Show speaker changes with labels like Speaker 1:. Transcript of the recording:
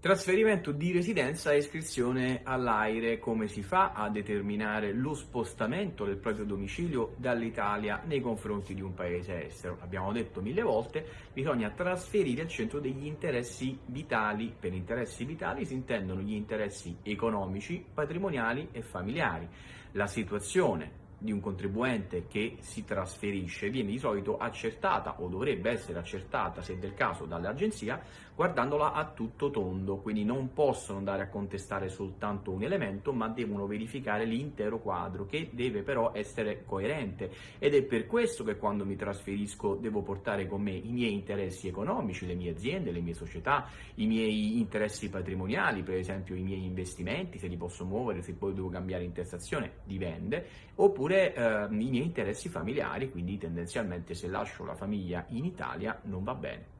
Speaker 1: Trasferimento di residenza e iscrizione all'AIRE, come si fa a determinare lo spostamento del proprio domicilio dall'Italia nei confronti di un paese estero? Abbiamo detto mille volte, bisogna trasferire al centro degli interessi vitali. Per interessi vitali si intendono gli interessi economici, patrimoniali e familiari. La situazione di un contribuente che si trasferisce viene di solito accertata o dovrebbe essere accertata se del caso dall'agenzia guardandola a tutto tondo, quindi non possono andare a contestare soltanto un elemento ma devono verificare l'intero quadro che deve però essere coerente. Ed è per questo che quando mi trasferisco devo portare con me i miei interessi economici, le mie aziende, le mie società, i miei interessi patrimoniali, per esempio i miei investimenti, se li posso muovere, se poi devo cambiare intestazione, dipende, oppure oppure eh, i miei interessi familiari, quindi tendenzialmente se lascio la famiglia in Italia non va bene.